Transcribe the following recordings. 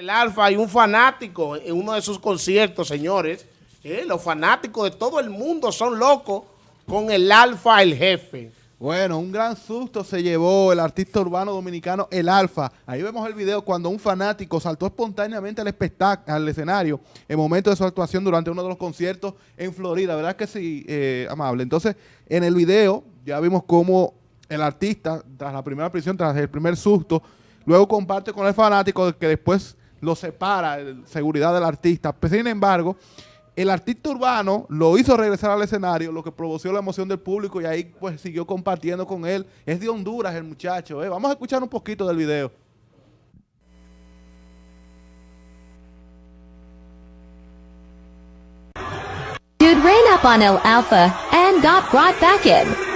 El Alfa hay un fanático en uno de sus conciertos, señores. Eh, los fanáticos de todo el mundo son locos con el Alfa, el jefe. Bueno, un gran susto se llevó el artista urbano dominicano El Alfa. Ahí vemos el video cuando un fanático saltó espontáneamente al espectáculo, al escenario, en momento de su actuación durante uno de los conciertos en Florida. ¿Verdad que sí, eh, amable? Entonces, en el video ya vimos cómo el artista, tras la primera prisión, tras el primer susto, luego comparte con el fanático que después lo separa, el seguridad del artista. Pero, sin embargo, el artista urbano lo hizo regresar al escenario, lo que provocó la emoción del público y ahí pues siguió compartiendo con él. Es de Honduras el muchacho. ¿eh? Vamos a escuchar un poquito del video. Dude ran up on El Alpha and got brought back in.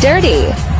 dirty.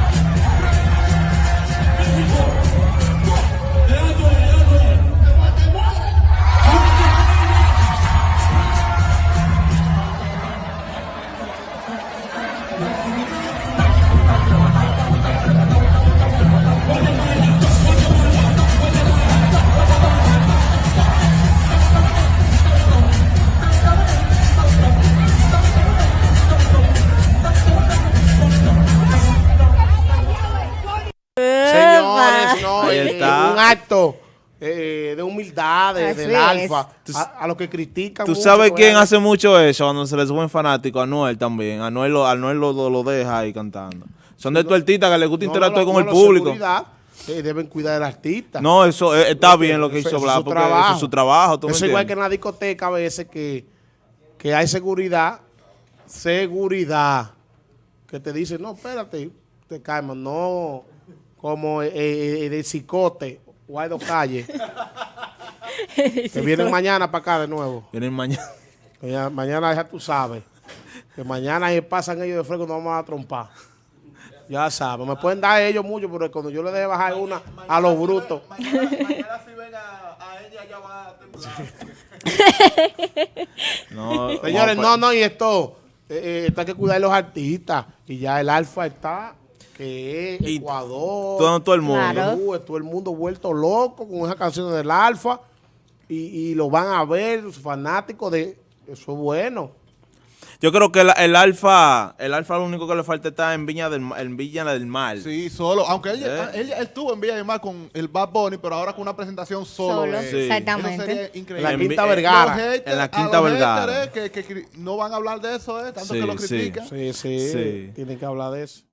Acto eh, de humildad de- Así del es. Alfa. A, a los que critican. ¿Tú mucho, sabes quién bueno. hace mucho eso cuando se le suben fanáticos? Anuel también. Anuel lo, Anuel lo, lo, lo deja ahí cantando. Son de tu artista que le gusta No, interactuar no, con no, el público. eh, deben cuidar del artista. No, eso eh, está bien lo que Eso- hizo Blas, porque trabajo. eso es su trabajo. ¿tú Eso es igual que en la discoteca a veces que, que hay seguridad, seguridad, que te dicen, no, espérate, te calmas, no, como eh, eh, de cicote, Guaido Calle, que vienen mañana para acá de nuevo. Vienen mañana. Mañana, mañana ya tú sabes, que mañana si pasan ellos de fresco nos vamos a trompar. Ya saben, me pueden dar ellos mucho, pero cuando yo le deje bajar una a los brutos. Mañana, si ven a, ella ya va a temblar. No, Señores, no, no, y esto, eh, eh, esto hay que cuidar de los artistas. Y ya el Alfa está, que es Y Ecuador. todo- todo el mundo. Claro. Todo el mundo vuelto loco con esas canciones del Alfa. Y, y lo van a ver, los fanáticos de... Eso es bueno. Yo creo que el, el Alfa, el Alfa lo único que le falta está en Viña del, en Viña del Mar. Sí, solo. Aunque él, ¿Eh? él, él estuvo en Villa del Mar con el Bad Bunny, pero ahora con una presentación solo. Eso exactamente. En la Quinta Vergara. Haters- En la Quinta Vergara. haters, que, que no van a hablar de eso, eh, tanto Sí, que lo sí. critican. Sí, sí, Sí. tienen que hablar de eso.